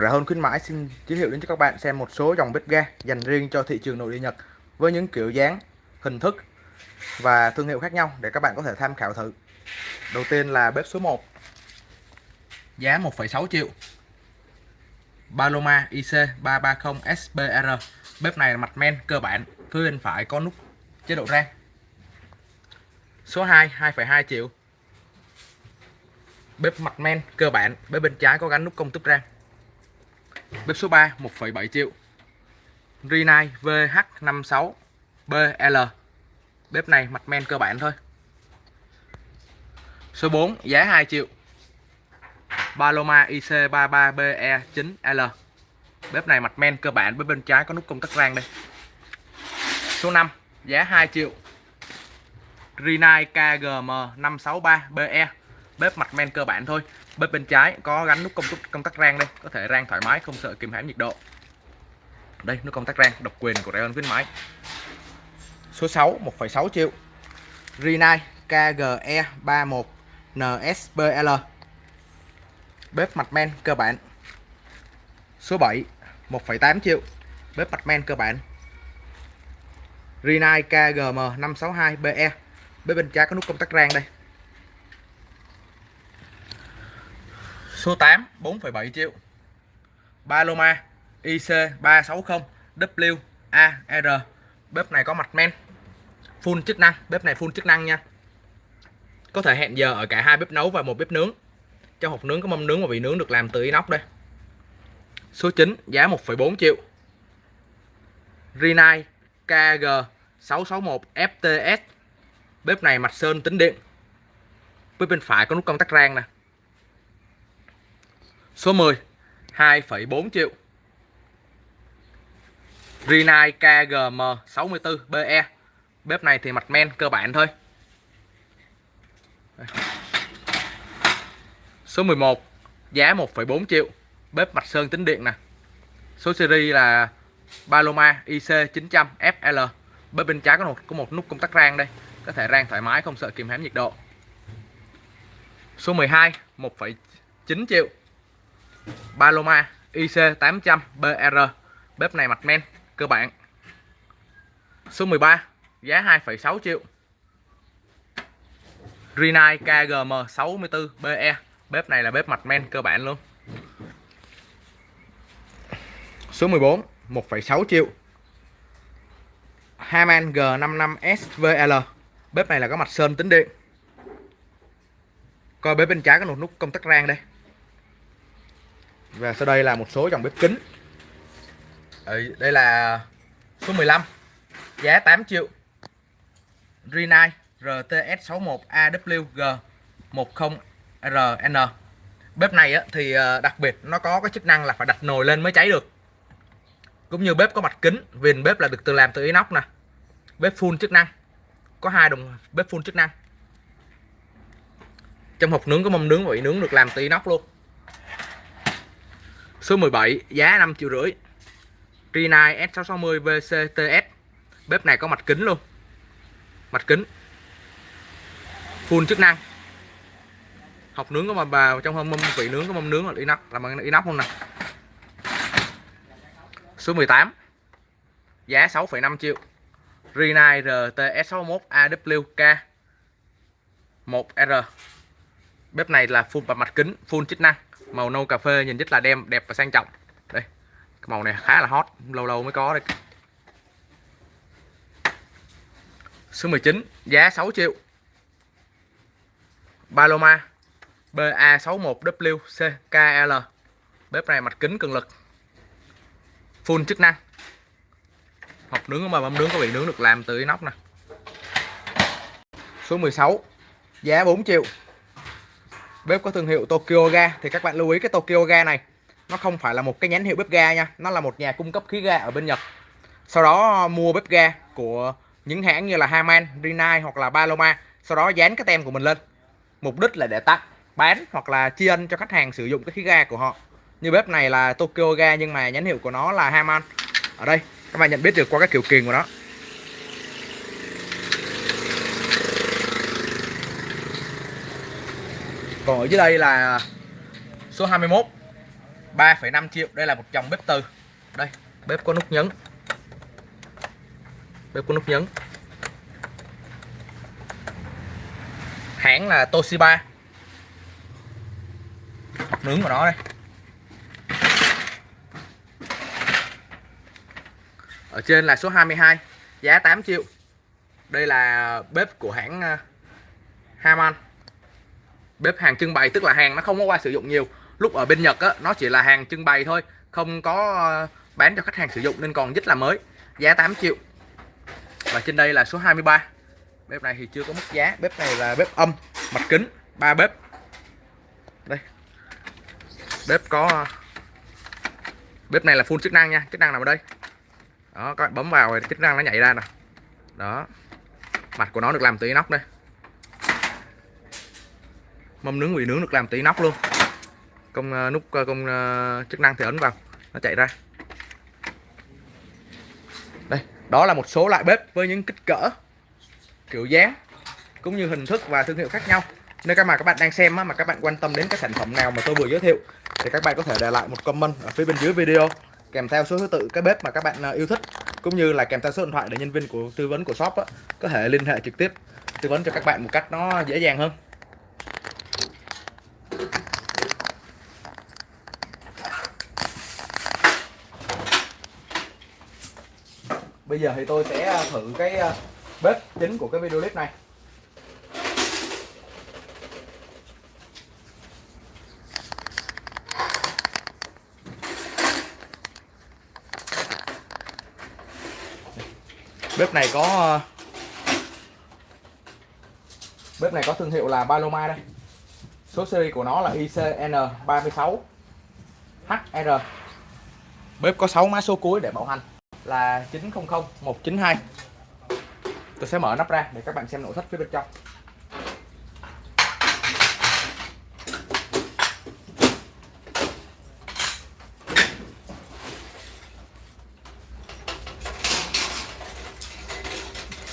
Rẻ hơn khuyến mãi xin giới thiệu đến cho các bạn xem một số dòng bếp ga dành riêng cho thị trường nội địa Nhật với những kiểu dáng, hình thức và thương hiệu khác nhau để các bạn có thể tham khảo thử. Đầu tiên là bếp số 1. Giá 1,6 triệu. Paloma IC330 SBR. Bếp này là mặt men cơ bản, phía bên phải có nút chế độ rang. Số 2 2,2 triệu. Bếp mặt men cơ bản, bếp bên trái có gắn nút công tấp rang. Bếp số 3 1,7 triệu. Rinnai VH56BL Bếp này mặt men cơ bản thôi. Số 4 giá 2 triệu. Paloma IC33BE9L Bếp này mặt men cơ bản Bếp bên trái có nút công tắc rang đây. Số 5 giá 2 triệu. Rinnai KGM563BE Bếp mặt men cơ bản thôi. Bếp bên trái có gắn nút công tắc, công tắc rang đây. Có thể rang thoải mái không sợ kìm hãm nhiệt độ. Đây nút công tắc rang độc quyền của Rayon khuyến mãi. Số 6 1,6 triệu. Rinnai KGE 31 NSBL Bếp mặt men cơ bản. Số 7 1,8 triệu. Bếp mặt men cơ bản. Rinnai KGM 562BE Bếp bên trái có nút công tắc rang đây. Số 8 4,7 triệu. Paloma IC360 WAR Bếp này có mặt men. Full chức năng Bếp này full chức năng nha. Có thể hẹn giờ ở cả hai bếp nấu và một bếp nướng. Trong hộp nướng có mâm nướng và vị nướng được làm từ inox đây. Số 9 giá 1,4 triệu. Rinnai KG661 FTS Bếp này mặt sơn tính điện. Bếp bên phải có nút công tắc rang nè. Số 10 2,4 triệu. Rinnai KGM 64BE Bếp này thì mặt men cơ bản thôi. Số 11 Giá 1,4 triệu. Bếp mặt sơn tính điện nè. Số series là Paloma IC900 FL Bếp bên trái có một, có một nút công tắc rang đây. Có thể rang thoải mái không sợ kìm hãm nhiệt độ. Số 12 1,9 triệu. Paloma IC800 BR Bếp này mặt men cơ bản. Số 13 Giá 2,6 triệu. Rinai KGM 64 BE Bếp này là bếp mặt men cơ bản luôn. Số 14 1,6 triệu. Haman G55 SVL Bếp này là có mặt sơn tính điện. Coi bếp bên trái có một nút công tắc rang đây và sau đây là một số dòng bếp kính. Ờ, đây là số 15 giá 8 triệu. Rinnai RTS61AWG 10RN bếp này thì ờ, đặc biệt nó có cái chức năng là phải đặt nồi lên mới cháy được. Cũng như bếp có mặt kính, viền bếp là được tự làm từ inox nè. Bếp full chức năng. Có hai đồng bếp full chức năng. Trong hộp nướng có mâm nướng và nướng được làm từ inox luôn. Số 17 giá 5 triệu rưỡi. Trinai S660 VCTS Bếp này có mặt kính luôn. Mặt kính. Full chức năng. Học nướng có mà vào trong mâm vị nướng có mâm nướng là inox là bằng inox không nè. Số 18 Giá 6,5 triệu. Rinnai RTS61 AWK 1R Bếp này là full mặt kính Full chức năng màu nâu cà phê nhìn rất là đem, đẹp và sang trọng. Đây, cái màu này khá là hot, lâu lâu mới có đây. Số 19 giá 6 triệu. Paloma BA61WCKL bếp này mặt kính cường lực. Full chức năng. Hộp nướng mà mâm nướng có bị nướng được làm từ inox nè. Số 16 giá 4 triệu bếp có thương hiệu Tokyo Ga. Thì các bạn lưu ý cái Tokyo Ga này nó không phải là một cái nhánh hiệu bếp ga nha. Nó là một nhà cung cấp khí ga ở bên Nhật. Sau đó ờ, mua bếp ga của những hãng như là Haman, Rinnai hoặc là Paloma. Sau đó dán cái tem của mình lên. Mục đích là để tặng bán hoặc là tri ân cho khách hàng sử dụng cái khí ga của họ. Như bếp này là Tokyo Ga nhưng mà nhãn hiệu của nó là Haman ở đây các bạn nhận biết được qua cái kiểu kiềng của nó. Còn ở dưới đây là số 21 3,5 triệu. Đây là một dòng bếp từ. Đây bếp có nút nhấn. Bếp có nút nhấn. Hãng là Toshiba. Mặt nướng của nó đây. Ở trên là số 22 giá 8 triệu. Đây là bếp của hãng ờ, Haman bếp hàng trưng bày tức là hàng nó không có qua sử dụng nhiều. Lúc ở bên Nhật á, nó chỉ là hàng trưng bày thôi không có ờ, bán cho khách hàng sử dụng nên còn rất là mới giá 8 triệu. Và trên đây là số 23 bếp này thì chưa có mức giá bếp này là bếp âm mặt kính ba bếp. Đây. Bếp có ờ, bếp này là full chức năng nha chức năng nằm ở đây? Đó các bạn bấm vào thì chức năng nó nhảy ra nè. Đó. Mặt của nó được làm từ inox đây mâm nướng vị nướng được làm tỷ nóc luôn. Công ờ, nút ờ, công ờ, chức năng thì ấn vào nó chạy ra. Đây đó là một số loại bếp với những kích cỡ kiểu dáng cũng như hình thức và thương hiệu khác nhau. Nếu các mà các bạn đang xem mà các bạn quan tâm đến các sản phẩm nào mà tôi vừa giới thiệu thì các bạn có thể để lại một comment ở phía bên dưới video kèm theo số thứ tự cái bếp mà các bạn yêu thích cũng như là kèm theo số điện thoại để nhân viên của tư vấn của shop đó, có thể liên hệ trực tiếp tư vấn cho các bạn một cách nó dễ dàng hơn. Bây giờ thì tôi sẽ à, thử cái à, bếp chính của cái video clip này. Bếp này có à, bếp này có thương hiệu là Paloma đây. Số series của nó là ICN36 HR bếp có 6 mã số cuối để bảo hành là 900 192 tôi sẽ mở nắp ra để các bạn xem nội thất phía bên trong.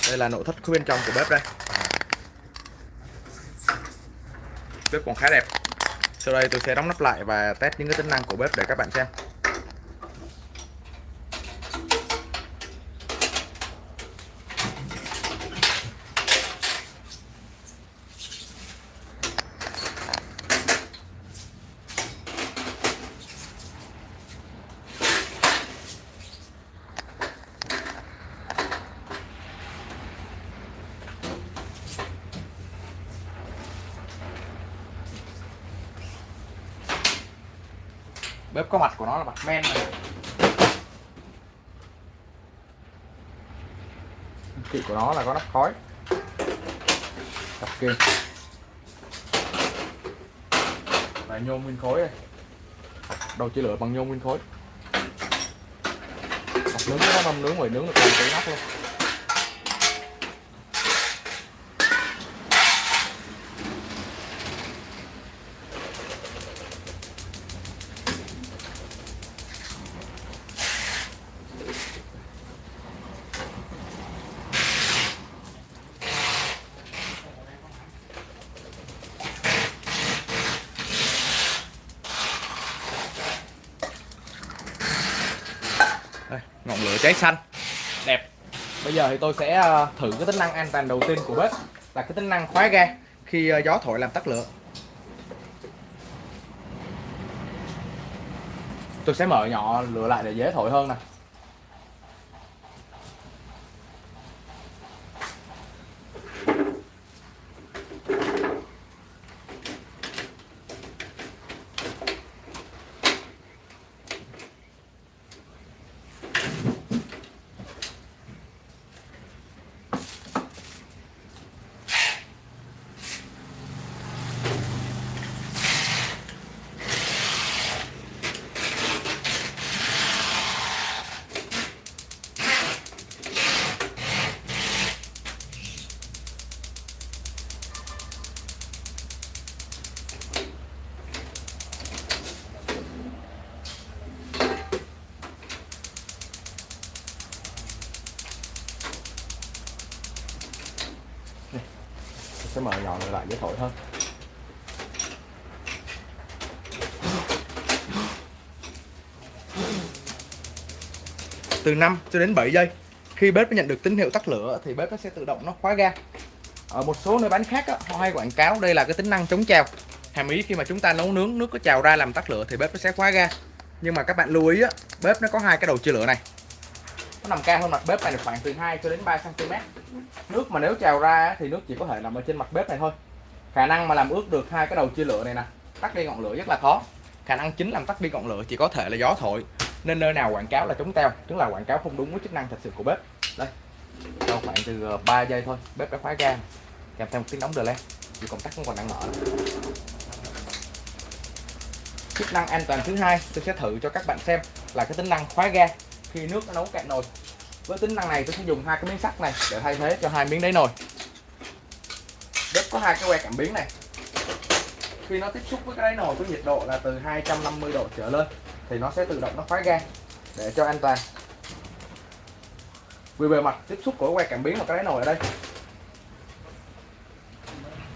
Đây là nội thất phía bên trong của bếp đây. Bếp còn khá đẹp. Sau đây tôi sẽ đóng nắp lại và test những cái tính năng của bếp để các bạn xem. Bếp có mặt của nó là mặt men này kỵ của nó là có nắp khói cặp kia là nhôm nguyên khối đây đầu chia lửa bằng nhôm nguyên khối mặt nướng nó mâm nướng ngoài nướng được cái nắp luôn Đây, ngọn cháy xanh. Đẹp. Bây giờ thì tôi sẽ ờ, thử cái tính năng an toàn đầu tiên của bếp là cái tính năng khóa ga khi ờ, gió thổi làm tắt lửa. Tôi sẽ mở nhỏ lửa lại để dễ thổi hơn nè. sẽ mở nhỏ lại để thổi hơn từ 5 cho đến 7 giây, khi bếp nó nhận được tín hiệu tắt lửa thì bếp nó sẽ tự động nó khóa ga. Ở một số nơi bán khác họ hay quảng cáo đây là cái tính năng chống trào. Hàm ý khi mà chúng ta nấu nướng, nước có trào ra làm tắt lửa thì bếp nó sẽ khóa ga. Nhưng mà các bạn lưu ý bếp nó có hai cái đầu chia lửa này. Nó nằm cao hơn mặt bếp này khoảng từ 2 cho đến 3 cm nước mà nếu trào ra thì nước chỉ có thể nằm ở trên mặt bếp này thôi. Khả năng mà làm ướt được hai cái đầu chia lửa này nè, tắt đi ngọn lửa rất là khó. Khả năng chính làm tắt đi ngọn lửa chỉ có thể là gió thổi. Nên nơi nào quảng cáo là chống teo, tức là quảng cáo không đúng với chức năng thật sự của bếp. Đây, sau khoảng từ ờ, 3 giây thôi, bếp đã khóa ga. Kèm theo một tiếng nóng đờ lên dù công tắc không còn đang mở. Chức năng an toàn thứ hai, tôi sẽ thử cho các bạn xem là cái tính năng khóa ga khi nước nó nấu cạn nồi với tính năng này, tôi sẽ dùng hai cái miếng sắt này để thay thế cho hai miếng đáy nồi. Bếp có hai cái que cảm biến này. Khi nó tiếp xúc với cái đáy nồi với nhiệt độ là từ 250 độ trở lên, thì nó sẽ tự động nó khóa ga để cho an toàn. Vì bề mặt tiếp xúc của que cảm biến và cái đáy nồi ở đây.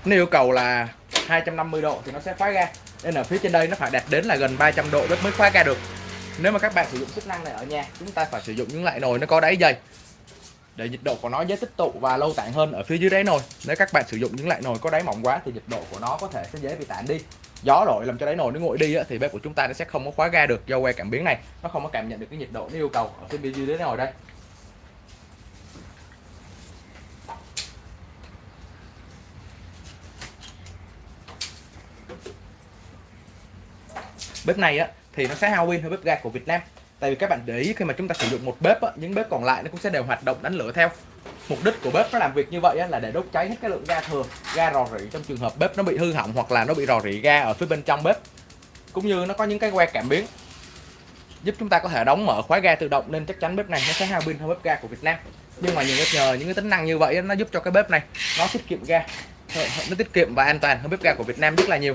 Nếu yêu cầu là 250 độ thì nó sẽ khóa ga nên ở phía trên đây nó phải đạt đến là gần 300 độ bếp mới khóa ga được nếu mà các bạn sử dụng chức năng này ở nhà, chúng ta phải sử dụng những loại nồi nó có đáy dày để nhiệt độ của nó dễ tích tụ và lâu tản hơn ở phía dưới đáy nồi. Nếu các bạn sử dụng những loại nồi có đáy mỏng quá thì nhiệt độ của nó có thể sẽ dễ bị tản đi. Gió đổi làm cho đáy nồi nó nguội đi thì bếp của chúng ta nó sẽ không có khóa ga được do que cảm biến này. Nó không có cảm nhận được cái nhiệt độ nó yêu cầu ở phía bên dưới đáy nồi đây. Bếp này á thì nó sẽ hao pin hơn bếp ga của Việt Nam. Tại vì các bạn để ý khi mà chúng ta sử dụng một bếp á, những bếp còn lại nó cũng sẽ đều hoạt động đánh lửa theo. Mục đích của bếp nó làm việc như vậy á, là để đốt cháy hết cái lượng ga thừa ga rò rỉ trong trường hợp bếp nó bị hư hỏng hoặc là nó bị rò rỉ ga ở phía bên trong bếp. Cũng như nó có những cái que cảm biến giúp chúng ta có thể đóng mở khóa ga tự động nên chắc chắn bếp này nó sẽ hao pin hơn bếp ga của Việt Nam. Nhưng mà những cái nhờ những cái tính năng như vậy nó giúp cho cái bếp này nó tiết kiệm ga nó tiết kiệm và an toàn hơn bếp ga của Việt Nam rất là nhiều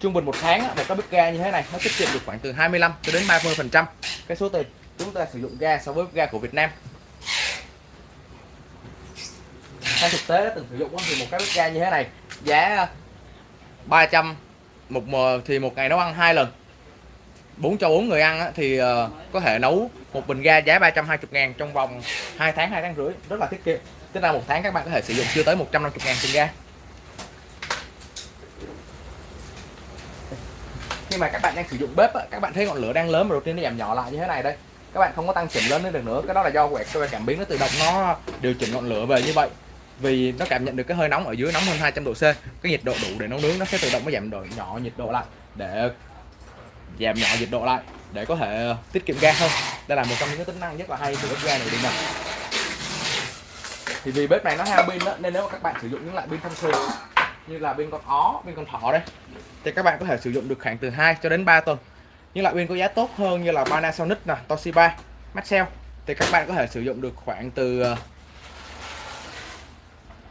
trung bình một tháng một cái bếp ga như thế này, nó tiết kiệm được khoảng từ 25 cho đến 30 phần trăm cái số tiền chúng ta sử dụng ga so với bếp ga của Việt Nam. Theo thực tế, từng sử dụng thì một cái bếp ga như thế này, giá ờ, 300 một thì một ngày nấu ăn hai lần. 4 cho 4 người ăn thì ờ, có thể nấu một bình ga giá 320 ngàn trong vòng 2 tháng 2 tháng rưỡi. Rất là tiết kiệm. Tức là một tháng các bạn có thể sử dụng chưa tới 150 ngàn tiền ga. Khi mà các bạn đang sử dụng bếp các bạn thấy ngọn lửa đang lớn mà đầu tiên nó giảm nhỏ lại như thế này đây. Các bạn không có tăng chỉnh lớn lên được nữa. Cái đó là do quẹt cái cảm biến nó tự động nó điều chỉnh ngọn lửa về như vậy. Vì nó cảm nhận được cái hơi nóng ở dưới nóng hơn 200 độ C. Cái nhiệt độ đủ để nấu nướng nó sẽ tự động nó giảm độ nhỏ nhiệt độ lại, để giảm nhỏ nhiệt độ lại, để có thể tiết kiệm ga hơn. Đây là một trong những cái tính năng rất là hay của bếp ga này đi nè. Thì vì bếp này nó hao pin đó nên nếu mà các bạn sử dụng những loại pin thông thường như là pin con ó, pin con thỏ đây. Thì các bạn có thể sử dụng được khoảng từ 2 cho đến 3 tuần. Những loại pin có giá tốt hơn như là Panasonic nè, Toshiba, Maxell. Thì các bạn có thể sử dụng được khoảng từ ờ,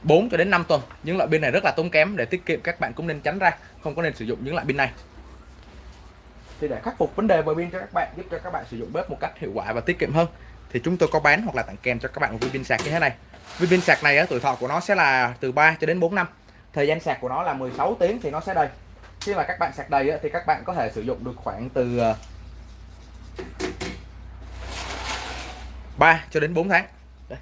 4 cho đến 5 tuần. Những loại pin này rất là tốn kém, để tiết kiệm các bạn cũng nên tránh ra, không có nên sử dụng những loại pin này. Thì để khắc phục vấn đề về pin cho các bạn, giúp cho các bạn sử dụng bếp một cách hiệu quả và tiết kiệm hơn, thì chúng tôi có bán hoặc là tặng kèm cho các bạn một viên pin sạc như thế này. Viên pin sạc này tuổi thọ của nó sẽ là từ 3 cho đến 4 năm thời gian sạc của nó là 16 tiếng thì nó sẽ đầy. Khi mà các bạn sạc đầy thì các bạn có thể sử dụng được khoảng từ ờ, 3 cho đến 4 tháng. Đây.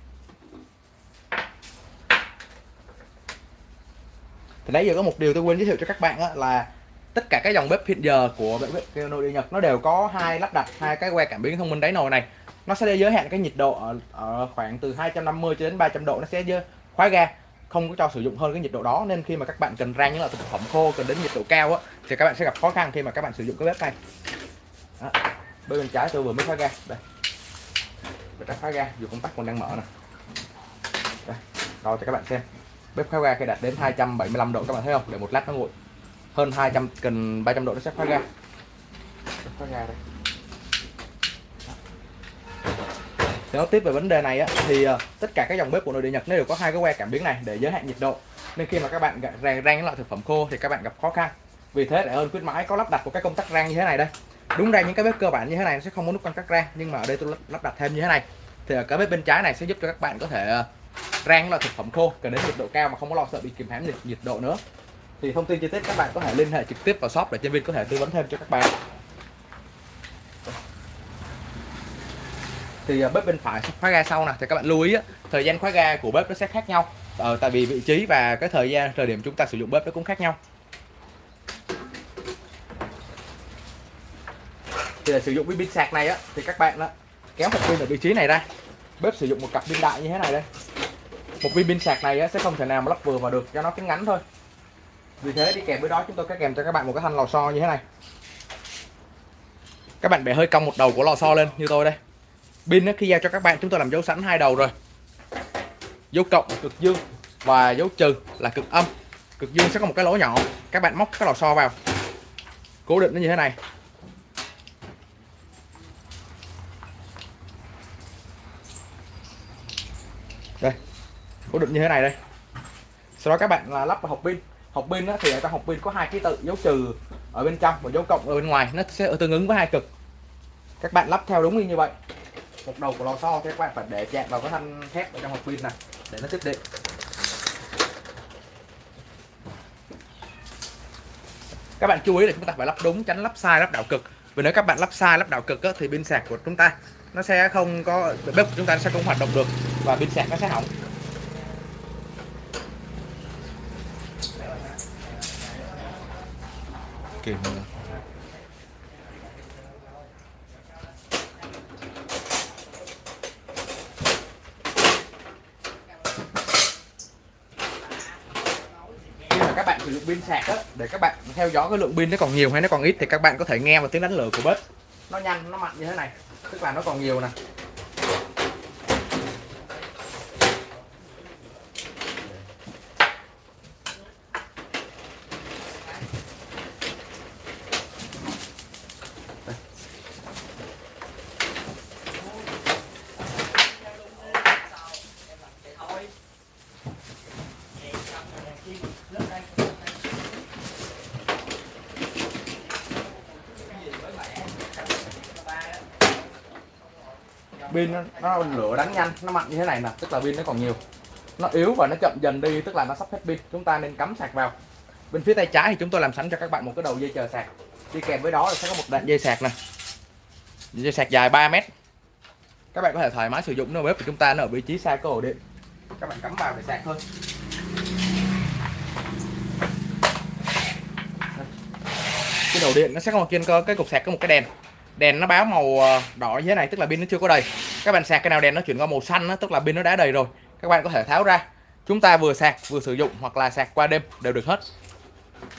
thì nãy giờ có một điều tôi quên giới thiệu cho các bạn là tất cả các dòng bếp hiện giờ của bếp nội địa Nhật nó đều có hai lắp đặt hai cái que cảm biến thông minh đáy nồi này. Nó sẽ giới hạn cái nhiệt độ ở, ở khoảng từ 250 cho đến 300 độ nó sẽ khóa ga không có cho sử dụng hơn cái nhiệt độ đó, nên khi mà các bạn cần rang những loại thực phẩm khô, cần đến nhiệt độ cao á, thì các bạn sẽ gặp khó khăn khi mà các bạn sử dụng cái bếp này đó. bên trái tôi vừa mới khóa ga đây. Bếp đã khóa ga dù công tắc còn đang mở nè. Đây. Cho các bạn xem. Bếp khóa ga khi đạt đến 275 độ, các bạn thấy không? Để một lát nó nguội. Hơn 200 cần 300 độ nó sẽ khóa ga khóa ga đây. Để nói tiếp về vấn đề này á, thì uh, tất cả các dòng bếp của nội địa Nhật nó đều có hai cái que cảm biến này để giới hạn nhiệt độ. Nên khi mà các bạn rang rang loại thực phẩm khô thì các bạn gặp khó khăn. Vì thế để hơn khuyến mãi có lắp đặt một cái công tắc rang như thế này đây. Đúng ra những cái bếp cơ bản như thế này nó sẽ không có nút công tắc rang nhưng mà ở đây tôi lắp đặt thêm như thế này. Thì ở cái bếp bên trái này sẽ giúp cho các bạn có thể uh, rang loại thực phẩm khô cần đến nhiệt độ cao mà không có lo sợ bị kìm hãm nhiệt, nhiệt độ nữa. Thì thông tin chi tiết các bạn có thể liên hệ trực tiếp vào shop để nhân viên có thể tư vấn thêm cho các bạn. Thì à, bếp bên phải khóa ga sau nè thì các bạn lưu ý á, thời gian khóa ga của bếp nó sẽ khác nhau. Ờ, tại vì vị trí và cái thời gian thời điểm chúng ta sử dụng bếp nó cũng khác nhau. Thì để sử dụng cái pin sạc này á thì các bạn á, kéo một pin ở vị trí này ra. Bếp sử dụng một cặp pin đại như thế này đây. Một viên pin sạc này á, sẽ không thể nào mà lắp vừa vào được cho nó cứng ngắn thôi. Vì thế đi kèm với đó chúng tôi sẽ kèm cho các bạn một cái thanh lò xo như thế này. Các bạn bẻ hơi cong một đầu của lò xo lên như tôi đây pin khi giao cho các bạn, chúng tôi làm dấu sẵn hai đầu rồi. Dấu cộng cực dương và dấu trừ là cực âm. Cực dương sẽ có một cái lỗ nhỏ. Các bạn móc cái lò xo vào. Cố định nó như thế này. Đây, cố định như thế này đây. Sau đó các bạn là lắp vào hộp pin. Hộp pin thì ở trong hộp pin có hai ký tự, dấu trừ ở bên trong và dấu cộng ở bên ngoài. Nó sẽ tương ứng với hai cực. Các bạn lắp theo đúng như vậy một đầu của lò xo thì các bạn phải để chạm vào cái thanh thép ở trong hộp pin này để nó tiếp điện các bạn chú ý là chúng ta phải lắp đúng tránh lắp sai lắp đảo cực vì nếu các bạn lắp sai lắp đảo cực á, thì pin sạc của chúng ta nó sẽ không có bếp của chúng ta sẽ không hoạt động được và pin sạc nó sẽ hỏng kiểm okay. khi mà các bạn sử dụng pin sạc á, để các bạn theo dõi cái lượng pin nó còn nhiều hay nó còn ít thì các bạn có thể nghe vào tiếng đánh lửa của bếp. Nó nhanh, nó mạnh như thế này, tức là nó còn nhiều nè. Pin nó, nó lửa đánh nhanh nó mạnh như thế này nè tức là pin nó còn nhiều. Nó yếu và nó chậm dần đi tức là nó sắp hết pin. Chúng ta nên cắm sạc vào. Bên phía tay trái thì chúng tôi làm sẵn cho các bạn một cái đầu dây chờ sạc. Đi kèm với đó là sẽ có một đoạn dây sạc nè. Dây sạc dài 3 mét. Các bạn có thể thoải mái sử dụng nó bếp của chúng ta nó ở vị trí xa cơ ổ điện. Các bạn cắm vào để sạc thôi. Cái đầu điện nó sẽ có một trên cái cục sạc có một cái đèn đèn nó báo màu ờ, đỏ như thế này tức là pin nó chưa có đầy. Các bạn sạc cái nào đèn nó chuyển qua màu xanh đó, tức là pin nó đã đầy rồi. Các bạn có thể tháo ra. Chúng ta vừa sạc vừa sử dụng hoặc là sạc qua đêm đều được hết.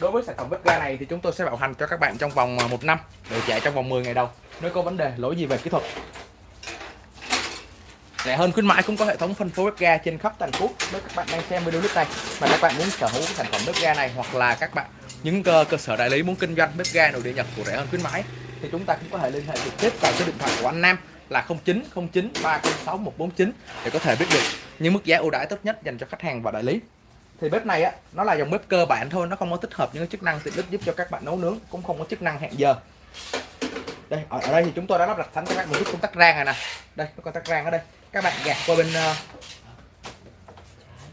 Đối với sản phẩm bếp ga này thì chúng tôi sẽ bảo hành cho các bạn trong vòng ờ, một năm để chạy trong vòng 10 ngày đầu. Nếu có vấn đề lỗi gì về kỹ thuật. Rẻ hơn khuyến mãi cũng có hệ thống phân phối bếp ga trên khắp thành phố nếu các bạn đang xem video clip này mà các bạn muốn sở hữu sản phẩm bếp ga này hoặc là các bạn những cơ, cơ sở đại lý muốn kinh doanh bếp ga nội địa nhật của rẻ hơn khuyến mãi thì chúng ta cũng có thể liên hệ trực tiếp vào số điện thoại của anh Nam là 0909 306 149 để có thể biết được những mức giá ưu đãi tốt nhất dành cho khách hàng và đại lý. Thì bếp này á, nó là dòng bếp cơ bản thôi, nó không có tích hợp những chức năng tiện ích giúp cho các bạn nấu nướng, cũng không có chức năng hẹn giờ. Đây, ở, ở đây thì chúng tôi đã lắp đặt sẵn cho các bạn một chút công tắc rang này nè. Đây, có công tắc rang ở đây. Các bạn gạt qua bên uh,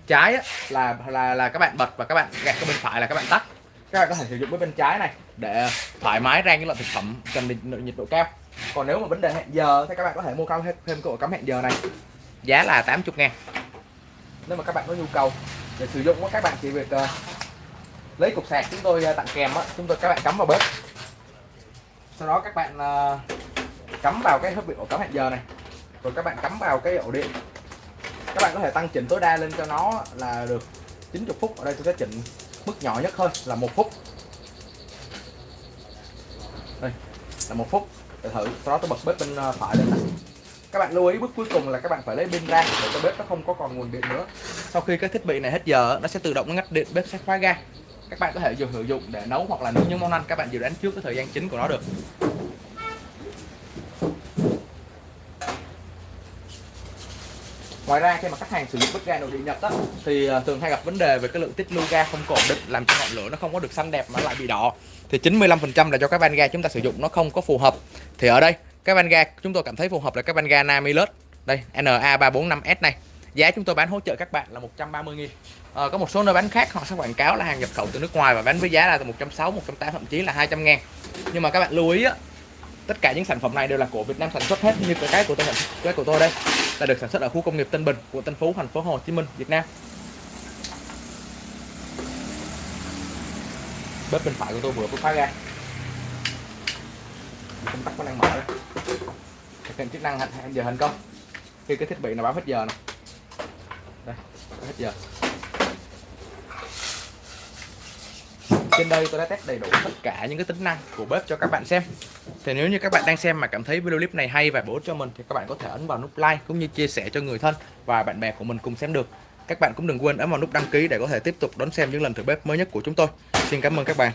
trái á, là là là các bạn bật và các bạn gạt qua bên phải là các bạn tắt các bạn có thể sử dụng với bên trái này để thoải mái rang những loại thực phẩm cần nhiệt độ cao. Còn nếu mà vấn đề hẹn giờ thì các bạn có thể mua thêm thêm cái ổ cắm hẹn giờ này. Giá là 80 ngàn. Nếu mà các bạn có nhu cầu để sử dụng các bạn chỉ việc uh, lấy cục sạc chúng tôi uh, tặng kèm á chúng tôi các bạn cắm vào bếp. Sau đó các bạn uh, cắm vào cái hấp bị ổ cắm hẹn giờ này. Rồi các bạn cắm vào cái ổ điện. Các bạn có thể tăng chỉnh tối đa lên cho nó là được 90 phút. Ở đây tôi sẽ chỉnh mức nhỏ nhất thôi là một phút đây là một phút. Để thử, sau đó tôi bật bếp bên ờ, phải lên này. Các bạn lưu ý, bước cuối cùng là các bạn phải lấy pin ra để cho bếp nó không có còn nguồn điện nữa. Sau khi cái thiết bị này hết giờ, nó sẽ tự động ngắt điện, bếp sẽ khóa ga. Các bạn có thể dùng sử dụng để nấu hoặc là nấu những món ăn, các bạn dự đoán trước cái thời gian chính của nó được. Ngoài ra khi mà khách hàng sử dụng bếp ga nội địa nhật á thì à, thường hay gặp vấn đề về cái lượng tiết lưu ga không ổn định làm cho ngọn lửa nó không có được xanh đẹp mà lại bị đỏ. Thì 95% là do các van ga chúng ta sử dụng nó không có phù hợp. Thì ở đây cái van ga chúng tôi cảm thấy phù hợp là cái van ga Namilus. Đây NA345S này. Giá chúng tôi bán hỗ trợ các bạn là 130 000 à, có một số nơi bán khác họ sẽ quảng cáo là hàng nhập khẩu từ nước ngoài và bán với giá là từ 160 180 thậm chí là 200 ngàn. Nhưng mà các bạn lưu ý á tất cả những sản phẩm này đều là của Việt Nam sản xuất hết, như cái cái của tôi, cái của tôi đây, là được sản xuất ở khu công nghiệp Tân Bình của Tân Phú, thành phố Hồ Chí Minh, Việt Nam. Bếp bên phải của tôi vừa mới khóa ra công tắc có năng mở đây. Thực hiện chức năng hẹn giờ thành công. Khi cái thiết bị nào báo hết giờ này đây hết giờ. Trên đây tôi đã test đầy đủ tất cả những cái tính năng của bếp cho các bạn xem thì nếu như các bạn đang xem mà cảm thấy video clip này hay và bổ ích cho mình thì các bạn có thể ấn vào nút like cũng như chia sẻ cho người thân và bạn bè của mình cùng xem được. Các bạn cũng đừng quên ấn vào nút đăng ký để có thể tiếp tục đón xem những lần thử bếp mới nhất của chúng tôi. Xin cảm ơn các bạn.